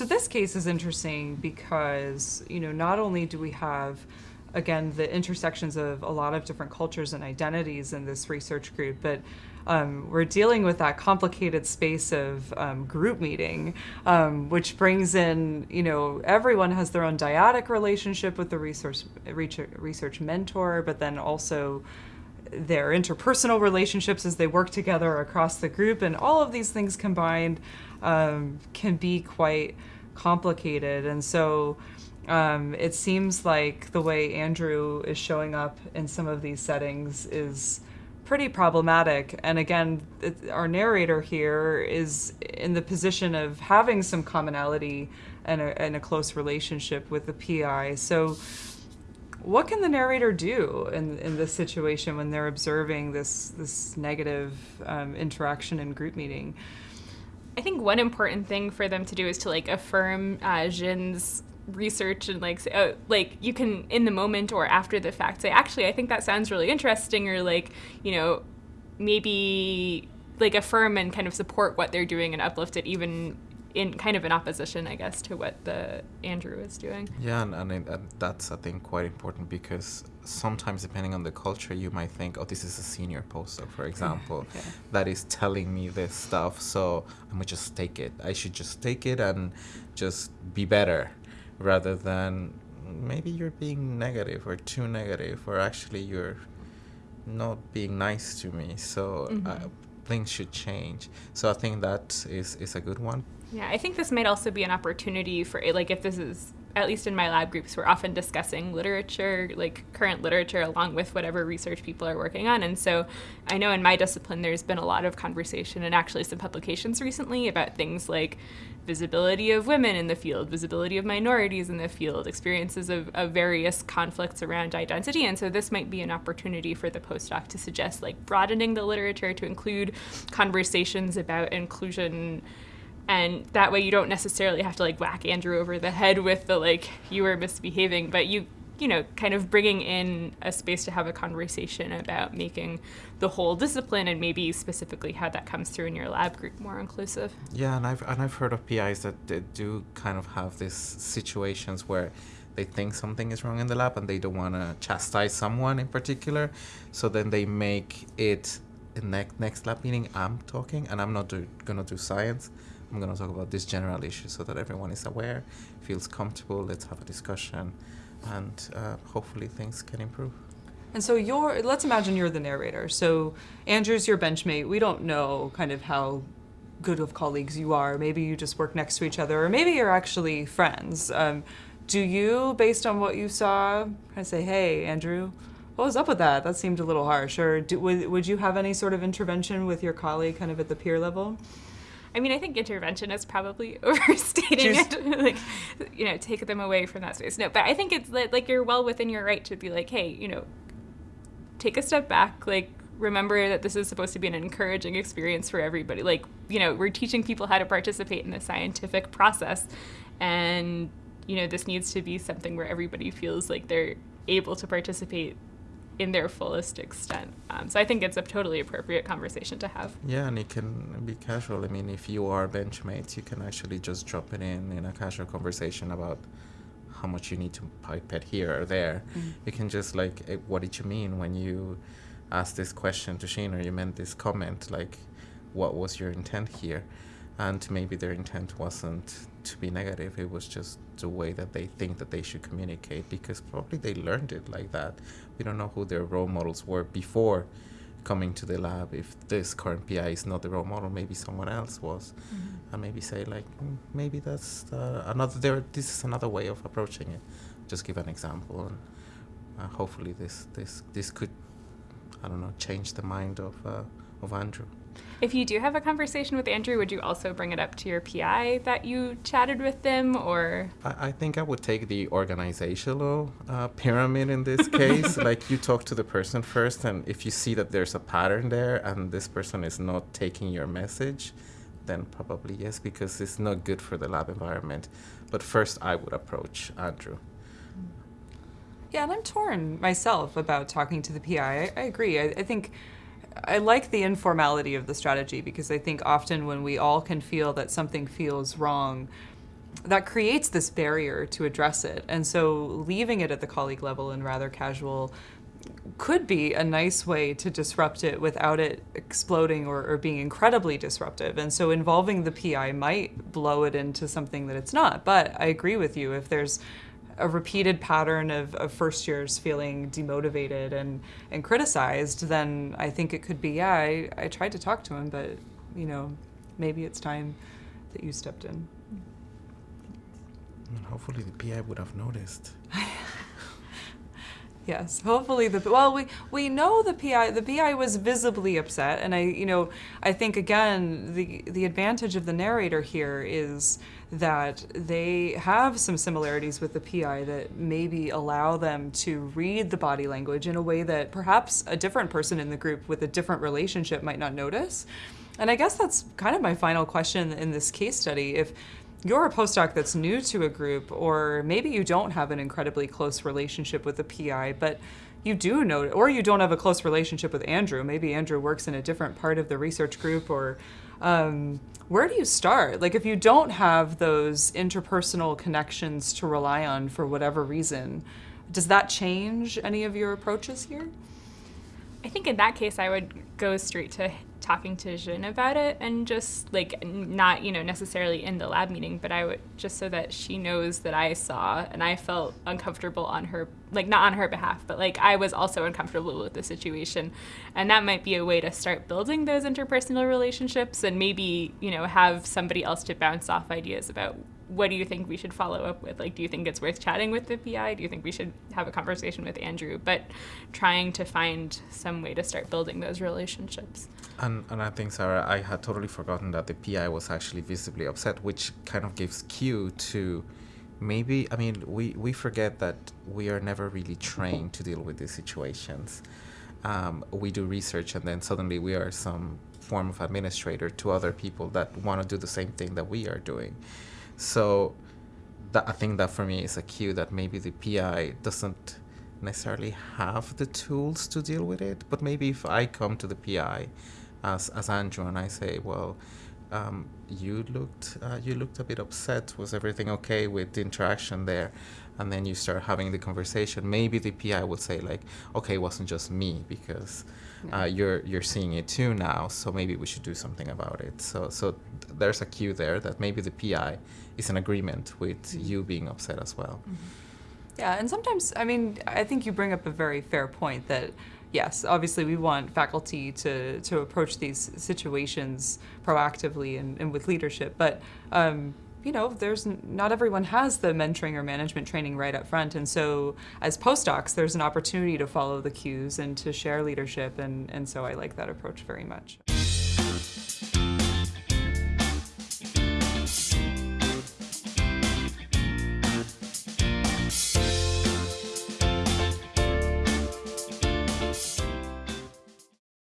So this case is interesting because, you know, not only do we have again the intersections of a lot of different cultures and identities in this research group, but um, we're dealing with that complicated space of um, group meeting, um, which brings in, you know, everyone has their own dyadic relationship with the research research mentor, but then also their interpersonal relationships as they work together across the group, and all of these things combined um, can be quite complicated. And so um, it seems like the way Andrew is showing up in some of these settings is pretty problematic. And again, it, our narrator here is in the position of having some commonality and a, and a close relationship with the PI. So, what can the narrator do in, in this situation when they're observing this this negative um, interaction in group meeting? I think one important thing for them to do is to like affirm uh, Jin's research and like say, oh, like you can in the moment or after the fact say actually I think that sounds really interesting or like you know maybe like affirm and kind of support what they're doing and uplift it even in kind of in opposition I guess to what the Andrew is doing. Yeah, and, and, and that's I think quite important because sometimes depending on the culture you might think oh this is a senior postdoc for example yeah. that is telling me this stuff so i'm gonna just take it i should just take it and just be better rather than maybe you're being negative or too negative or actually you're not being nice to me so mm-hmm. uh, things should change so i think that is is a good one yeah i think this might also be an opportunity for eh, like if this is at least in my lab groups, we're often discussing literature, like current literature, along with whatever research people are working on. And so I know in my discipline, there's been a lot of conversation and actually some publications recently about things like visibility of women in the field, visibility of minorities in the field, experiences of, of various conflicts around identity. And so this might be an opportunity for the postdoc to suggest like broadening the literature to include conversations about inclusion and that way you don't necessarily have to like whack Andrew over the head with the like you were misbehaving, but you you know kind of bringing in a space to have a conversation about making the whole discipline and maybe specifically how that comes through in your lab group more inclusive. Yeah, and I've and I've heard of PIs that do kind of have these situations where they think something is wrong in the lab and they don't want to chastise someone in particular, so then they make it next next lab meeting I'm talking and I'm not do, gonna do science I'm going to talk about this general issue so that everyone is aware, feels comfortable. Let's have a discussion, and uh, hopefully things can improve. And so you're, let's imagine you're the narrator. So Andrew's your benchmate. We don't know kind of how good of colleagues you are. Maybe you just work next to each other, or maybe you're actually friends. Um, do you, based on what you saw, kind of say, hey, Andrew, what was up with that? That seemed a little harsh. Or do, would, would you have any sort of intervention with your colleague kind of at the peer level? I mean, I think intervention is probably overstating it. like, you know, take them away from that space. No, but I think it's like you're well within your right to be like, hey, you know, take a step back. Like, remember that this is supposed to be an encouraging experience for everybody. Like, you know, we're teaching people how to participate in the scientific process, and you know, this needs to be something where everybody feels like they're able to participate in their fullest extent. Um, so I think it's a totally appropriate conversation to have. Yeah, and it can be casual. I mean, if you are benchmates, you can actually just drop it in in a casual conversation about how much you need to pipette here or there. Mm-hmm. You can just like, what did you mean when you asked this question to Shane or you meant this comment? Like, what was your intent here? And maybe their intent wasn't to be negative. It was just the way that they think that they should communicate because probably they learned it like that. We don't know who their role models were before coming to the lab. If this current PI is not the role model, maybe someone else was, mm-hmm. and maybe say like, mm, maybe that's uh, another. There, this is another way of approaching it. Just give an example, and uh, hopefully this this this could, I don't know, change the mind of uh, of Andrew. If you do have a conversation with Andrew, would you also bring it up to your PI that you chatted with them, or? I, I think I would take the organizational uh, pyramid in this case. like you talk to the person first, and if you see that there's a pattern there, and this person is not taking your message, then probably yes, because it's not good for the lab environment. But first, I would approach Andrew. Yeah, and I'm torn myself about talking to the PI. I, I agree. I, I think I like the informality of the strategy because I think often when we all can feel that something feels wrong, that creates this barrier to address it. And so leaving it at the colleague level and rather casual could be a nice way to disrupt it without it exploding or, or, being incredibly disruptive. And so involving the PI might blow it into something that it's not. But I agree with you. If there's a repeated pattern of, of first years feeling demotivated and, and criticized, then I think it could be, yeah, I, I tried to talk to him, but, you know, maybe it's time that you stepped in. And hopefully the PI would have noticed. Yes, hopefully the well we we know the PI the PI was visibly upset and I you know I think again the the advantage of the narrator here is that they have some similarities with the PI that maybe allow them to read the body language in a way that perhaps a different person in the group with a different relationship might not notice. And I guess that's kind of my final question in this case study if you're a postdoc that's new to a group, or maybe you don't have an incredibly close relationship with the PI, but you do know, or you don't have a close relationship with Andrew. Maybe Andrew works in a different part of the research group, or um, where do you start? Like, if you don't have those interpersonal connections to rely on for whatever reason, does that change any of your approaches here? I think in that case, I would go straight to talking to Jean about it and just like not, you know, necessarily in the lab meeting, but I would just so that she knows that I saw and I felt uncomfortable on her, like not on her behalf, but like I was also uncomfortable with the situation. And that might be a way to start building those interpersonal relationships and maybe, you know, have somebody else to bounce off ideas about what do you think we should follow up with? Like, do you think it's worth chatting with the PI? Do you think we should have a conversation with Andrew? But trying to find some way to start building those relationships. And, and I think, Sarah, I had totally forgotten that the PI was actually visibly upset, which kind of gives cue to maybe, I mean, we, we forget that we are never really trained to deal with these situations. Um, we do research and then suddenly we are some form of administrator to other people that want to do the same thing that we are doing. So that, I think that for me is a cue that maybe the PI doesn't necessarily have the tools to deal with it, but maybe if I come to the PI as, as Andrew and I say, well, um, you looked uh, you looked a bit upset. Was everything okay with the interaction there? And then you start having the conversation. Maybe the PI would say like, okay, it wasn't just me because uh, you're you're seeing it too now. So maybe we should do something about it. So so th- there's a cue there that maybe the PI is in agreement with mm-hmm. you being upset as well. Mm-hmm. Yeah, and sometimes I mean I think you bring up a very fair point that yes, obviously we want faculty to, to approach these situations proactively and, and with leadership, but um, you know, there's not everyone has the mentoring or management training right up front, and so as postdocs, there's an opportunity to follow the cues and to share leadership, and, and so I like that approach very much.